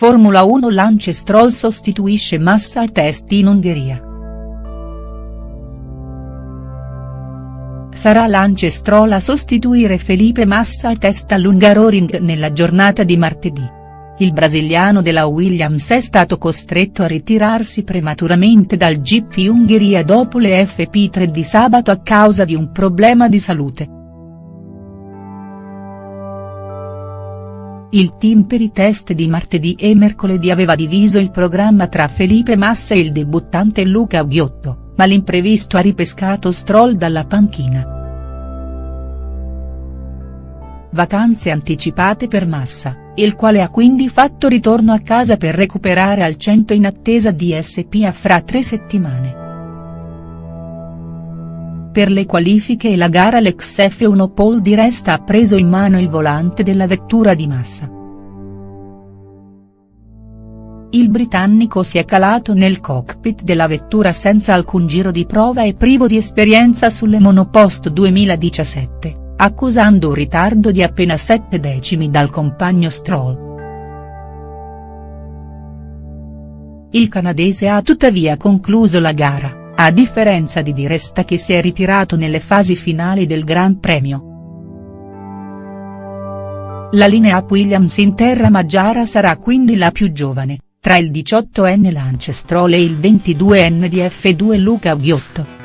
Formula 1 Lance Stroll sostituisce Massa e Test in Ungheria. Sarà Lance Stroll a sostituire Felipe Massa e Test all'Ungaroring nella giornata di martedì. Il brasiliano della Williams è stato costretto a ritirarsi prematuramente dal GP Ungheria dopo le FP3 di sabato a causa di un problema di salute. Il team per i test di martedì e mercoledì aveva diviso il programma tra Felipe Massa e il debuttante Luca Ghiotto, ma l'imprevisto ha ripescato Stroll dalla panchina. Vacanze anticipate per Massa, il quale ha quindi fatto ritorno a casa per recuperare al 100 in attesa di SPA fra tre settimane. Per le qualifiche e la gara l'ex F1 Paul di Resta ha preso in mano il volante della vettura di Massa. Il britannico si è calato nel cockpit della vettura senza alcun giro di prova e privo di esperienza sulle monopost 2017, accusando un ritardo di appena 7 decimi dal compagno Stroll. Il canadese ha tuttavia concluso la gara a differenza di Di Resta che si è ritirato nelle fasi finali del Gran Premio. La linea Williams in terra Maggiara sarà quindi la più giovane, tra il 18enne Lance Stroll e il 22enne di F2 Luca Ghiotto.